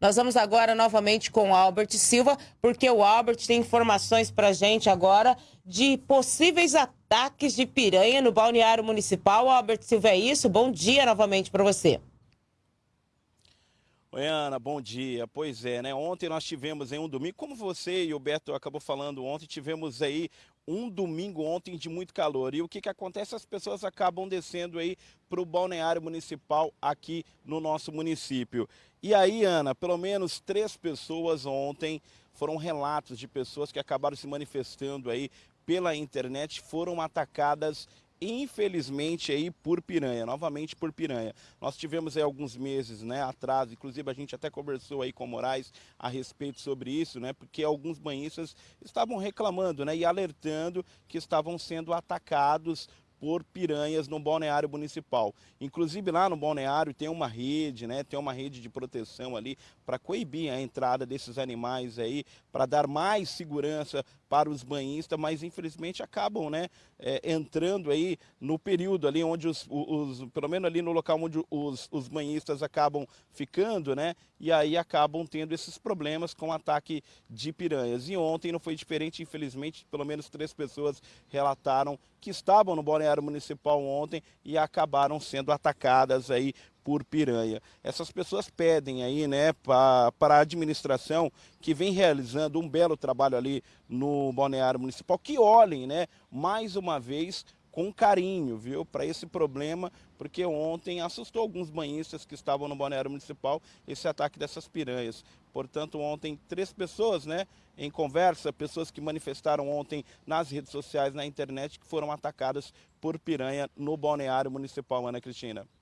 Nós vamos agora novamente com o Albert Silva, porque o Albert tem informações para gente agora de possíveis ataques de piranha no balneário municipal. Albert Silva, é isso? Bom dia novamente para você. Oi, Ana, bom dia. Pois é, né? Ontem nós tivemos em um domingo, como você e o Beto acabou falando ontem, tivemos aí um domingo ontem de muito calor. E o que, que acontece? As pessoas acabam descendo aí para o balneário municipal aqui no nosso município. E aí, Ana, pelo menos três pessoas ontem foram relatos de pessoas que acabaram se manifestando aí pela internet, foram atacadas infelizmente aí por piranha, novamente por piranha. Nós tivemos aí alguns meses, né, atrás, inclusive a gente até conversou aí com o Moraes a respeito sobre isso, né, porque alguns banhistas estavam reclamando, né, e alertando que estavam sendo atacados por piranhas no balneário municipal. Inclusive lá no balneário tem uma rede, né? Tem uma rede de proteção ali para coibir a entrada desses animais aí, para dar mais segurança para os banhistas, mas infelizmente acabam, né, é, entrando aí no período ali onde os, os, pelo menos ali no local onde os, os banhistas acabam ficando, né, e aí acabam tendo esses problemas com ataque de piranhas. E ontem não foi diferente, infelizmente, pelo menos três pessoas relataram que estavam no balneário municipal ontem e acabaram sendo atacadas aí por piranha. Essas pessoas pedem aí, né, para a administração que vem realizando um belo trabalho ali no balneário municipal, que olhem, né, mais uma vez com carinho, viu, para esse problema, porque ontem assustou alguns banhistas que estavam no balneário municipal esse ataque dessas piranhas. Portanto, ontem três pessoas, né, em conversa, pessoas que manifestaram ontem nas redes sociais, na internet, que foram atacadas por piranha no balneário municipal, Ana Cristina.